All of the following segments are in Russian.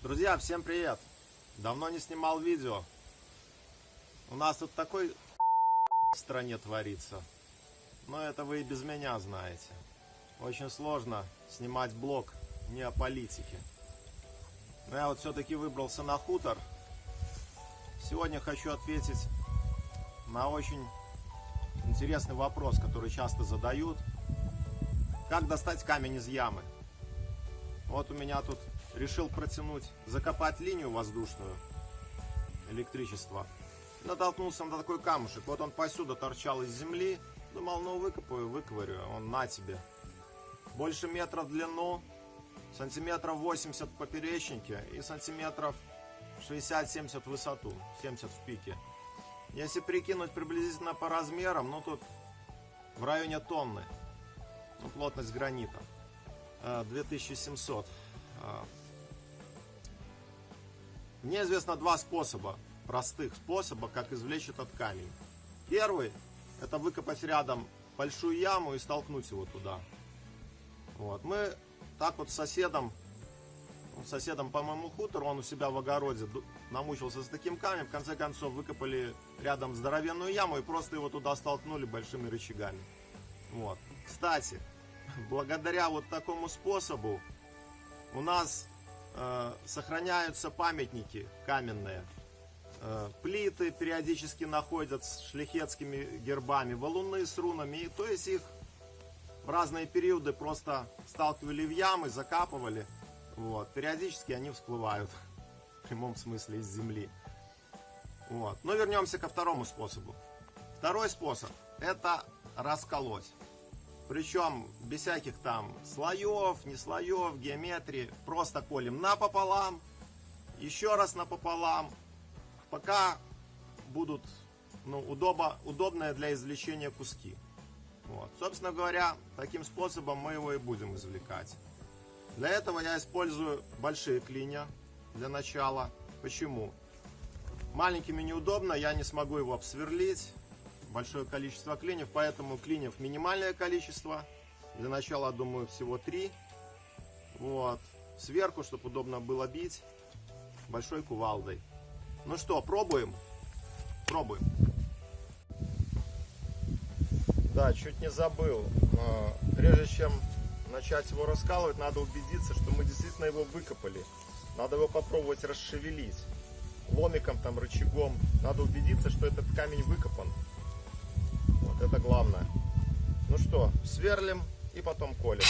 Друзья, всем привет! Давно не снимал видео. У нас тут такой в стране творится. Но это вы и без меня знаете. Очень сложно снимать блог не о политике. Но я вот все-таки выбрался на хутор. Сегодня хочу ответить на очень интересный вопрос, который часто задают. Как достать камень из ямы? Вот у меня тут решил протянуть, закопать линию воздушную электричества. Натолкнулся на такой камушек. Вот он посюда торчал из земли. Думал, ну выкопаю, выковырю. Он на тебе. Больше метра в длину, сантиметров 80 в поперечнике и сантиметров 60-70 в высоту, 70 в пике. Если прикинуть приблизительно по размерам, ну тут в районе тонны. Ну, плотность гранита. 2700. Э, мне известно два способа, простых способа, как извлечь этот камень. Первый, это выкопать рядом большую яму и столкнуть его туда. Вот. Мы так вот с соседом, соседом по моему хутору, он у себя в огороде намучился с таким камнем, в конце концов выкопали рядом здоровенную яму и просто его туда столкнули большими рычагами. Вот. Кстати, благодаря вот такому способу у нас Э, сохраняются памятники каменные. Э, плиты периодически находят с шляхетскими гербами, валуны с рунами. И, то есть их в разные периоды просто сталкивали в ямы, закапывали. Вот. Периодически они всплывают в прямом смысле из земли. Вот. Но вернемся ко второму способу. Второй способ это расколоть. Причем без всяких там слоев, не слоев, геометрии. Просто колем напополам, еще раз напополам, пока будут ну, удобо, удобные для извлечения куски. Вот. Собственно говоря, таким способом мы его и будем извлекать. Для этого я использую большие клинья для начала. Почему? Маленькими неудобно, я не смогу его обсверлить большое количество клиньев, поэтому клиньев минимальное количество. Для начала, думаю, всего три. Вот. Сверху, чтобы удобно было бить, большой кувалдой. Ну что, пробуем? Пробуем. Да, чуть не забыл. Прежде чем начать его раскалывать, надо убедиться, что мы действительно его выкопали. Надо его попробовать расшевелить ломиком, там, рычагом. Надо убедиться, что этот камень выкопан. Это главное. Ну что, сверлим и потом колем.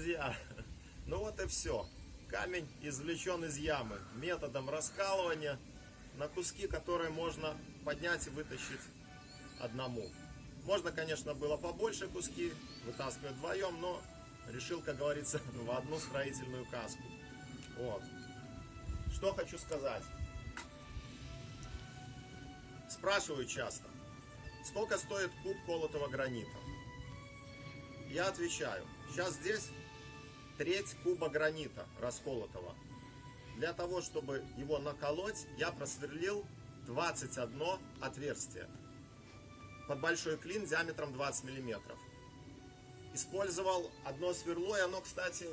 Друзья, ну вот и все. Камень извлечен из ямы методом раскалывания на куски, которые можно поднять и вытащить одному. Можно, конечно, было побольше куски, вытаскивать вдвоем, но решил, как говорится, в одну строительную каску. Вот. Что хочу сказать. Спрашиваю часто, сколько стоит куб колотого гранита? Я отвечаю, сейчас здесь треть куба гранита расколотого. Для того, чтобы его наколоть, я просверлил 21 отверстие под большой клин диаметром 20 миллиметров. Использовал одно сверло, и оно, кстати,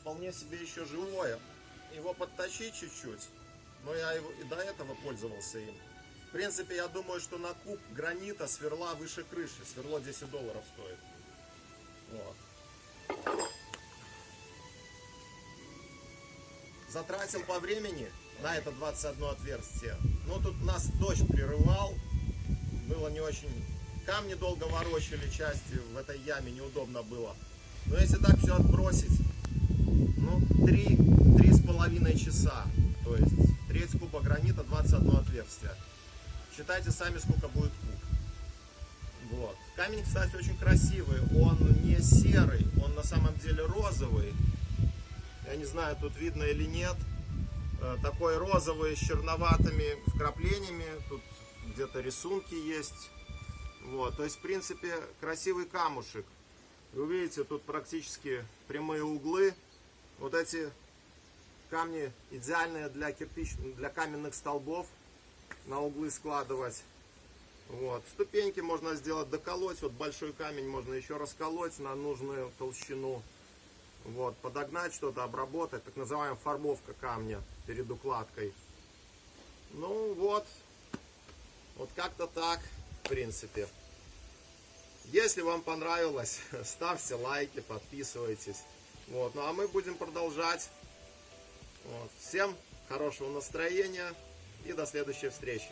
вполне себе еще живое. Его подточить чуть-чуть, но я его и до этого пользовался им. В принципе, я думаю, что на куб гранита сверла выше крыши. Сверло 10 долларов стоит. Затратил по времени на это 21 отверстие. Но тут нас дождь прерывал. Было не очень... Камни долго ворочали части в этой яме, неудобно было. Но если так все отбросить, ну, три, три с половиной часа. То есть треть куба гранита, 21 отверстие. Считайте сами, сколько будет куб. Вот. Камень, кстати, очень красивый. Он не серый, он на самом деле розовый. Я не знаю, тут видно или нет. Э, такой розовый с черноватыми вкраплениями. Тут где-то рисунки есть. Вот, то есть, в принципе, красивый камушек. Вы видите, тут практически прямые углы. Вот эти камни идеальные для кирпич, для каменных столбов на углы складывать. Вот. Ступеньки можно сделать доколоть. Вот большой камень можно еще расколоть на нужную толщину. Вот. Подогнать что-то, обработать. Так называемая формовка камня перед укладкой. Ну вот. Вот как-то так, в принципе. Если вам понравилось, ставьте лайки, подписывайтесь. Вот. Ну а мы будем продолжать. Вот. Всем хорошего настроения и до следующей встречи.